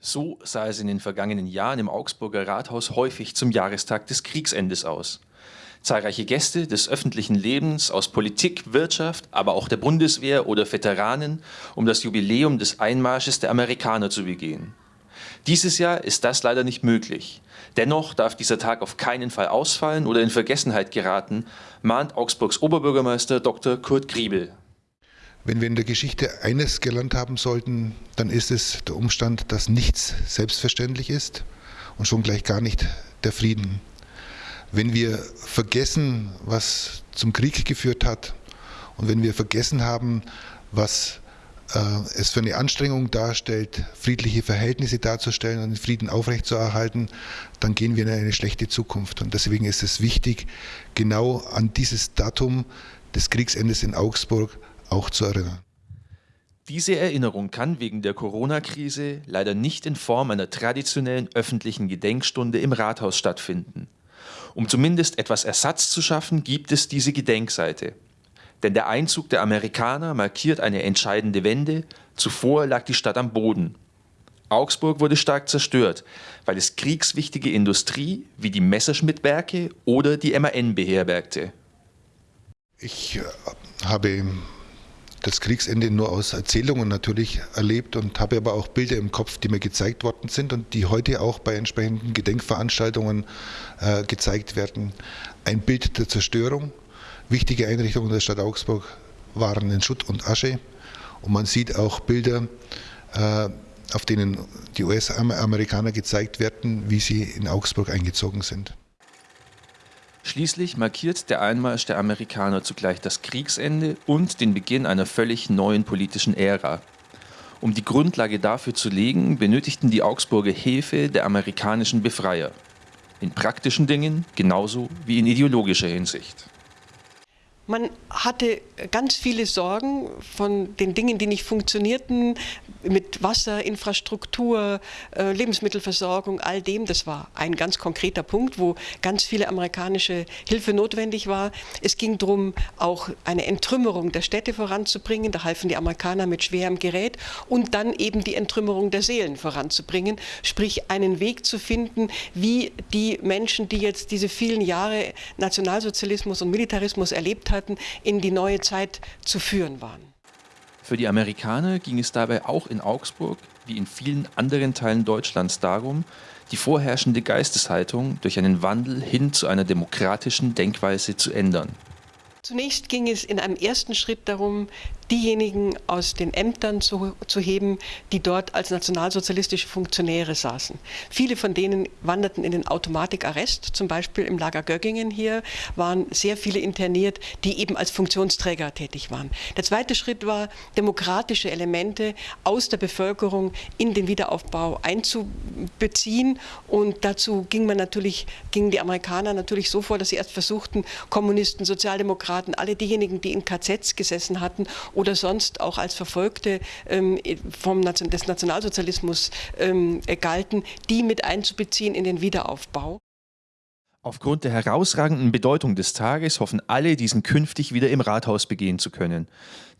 So sah es in den vergangenen Jahren im Augsburger Rathaus häufig zum Jahrestag des Kriegsendes aus. Zahlreiche Gäste des öffentlichen Lebens aus Politik, Wirtschaft, aber auch der Bundeswehr oder Veteranen, um das Jubiläum des Einmarsches der Amerikaner zu begehen. Dieses Jahr ist das leider nicht möglich. Dennoch darf dieser Tag auf keinen Fall ausfallen oder in Vergessenheit geraten, mahnt Augsburgs Oberbürgermeister Dr. Kurt Griebel. Wenn wir in der Geschichte eines gelernt haben sollten, dann ist es der Umstand, dass nichts selbstverständlich ist und schon gleich gar nicht der Frieden. Wenn wir vergessen, was zum Krieg geführt hat und wenn wir vergessen haben, was äh, es für eine Anstrengung darstellt, friedliche Verhältnisse darzustellen und den Frieden aufrechtzuerhalten, dann gehen wir in eine schlechte Zukunft. Und deswegen ist es wichtig, genau an dieses Datum des Kriegsendes in Augsburg auch zu erinnern. Diese Erinnerung kann wegen der Corona-Krise leider nicht in Form einer traditionellen öffentlichen Gedenkstunde im Rathaus stattfinden. Um zumindest etwas Ersatz zu schaffen, gibt es diese Gedenkseite. Denn der Einzug der Amerikaner markiert eine entscheidende Wende, zuvor lag die Stadt am Boden. Augsburg wurde stark zerstört, weil es kriegswichtige Industrie wie die Messerschmittwerke oder die MAN beherbergte. Ich äh, habe das Kriegsende nur aus Erzählungen natürlich erlebt und habe aber auch Bilder im Kopf, die mir gezeigt worden sind und die heute auch bei entsprechenden Gedenkveranstaltungen äh, gezeigt werden. Ein Bild der Zerstörung. Wichtige Einrichtungen der Stadt Augsburg waren in Schutt und Asche und man sieht auch Bilder, äh, auf denen die US-Amerikaner gezeigt werden, wie sie in Augsburg eingezogen sind. Schließlich markiert der Einmarsch der Amerikaner zugleich das Kriegsende und den Beginn einer völlig neuen politischen Ära. Um die Grundlage dafür zu legen, benötigten die Augsburger Hilfe der amerikanischen Befreier. In praktischen Dingen genauso wie in ideologischer Hinsicht. Man hatte ganz viele Sorgen von den Dingen, die nicht funktionierten, mit Wasser, Infrastruktur, äh, Lebensmittelversorgung, all dem. Das war ein ganz konkreter Punkt, wo ganz viele amerikanische Hilfe notwendig war. Es ging darum, auch eine Entrümmerung der Städte voranzubringen. Da halfen die Amerikaner mit schwerem Gerät und dann eben die Entrümmerung der Seelen voranzubringen, sprich einen Weg zu finden, wie die Menschen, die jetzt diese vielen Jahre Nationalsozialismus und Militarismus erlebt haben, hatten, in die neue Zeit zu führen waren. Für die Amerikaner ging es dabei auch in Augsburg, wie in vielen anderen Teilen Deutschlands, darum, die vorherrschende Geisteshaltung durch einen Wandel hin zu einer demokratischen Denkweise zu ändern. Zunächst ging es in einem ersten Schritt darum, diejenigen aus den Ämtern zu, zu heben, die dort als nationalsozialistische Funktionäre saßen. Viele von denen wanderten in den Automatikarrest, zum Beispiel im Lager Göggingen hier waren sehr viele interniert, die eben als Funktionsträger tätig waren. Der zweite Schritt war, demokratische Elemente aus der Bevölkerung in den Wiederaufbau einzubeziehen und dazu ging man natürlich, gingen die Amerikaner natürlich so vor, dass sie erst versuchten, Kommunisten, Sozialdemokraten, alle diejenigen, die in KZs gesessen hatten oder sonst auch als Verfolgte ähm, vom Nation des Nationalsozialismus ähm, galten, die mit einzubeziehen in den Wiederaufbau. Aufgrund der herausragenden Bedeutung des Tages hoffen alle, diesen künftig wieder im Rathaus begehen zu können.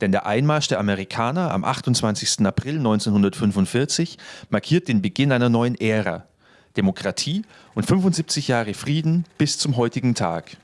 Denn der Einmarsch der Amerikaner am 28. April 1945 markiert den Beginn einer neuen Ära. Demokratie und 75 Jahre Frieden bis zum heutigen Tag.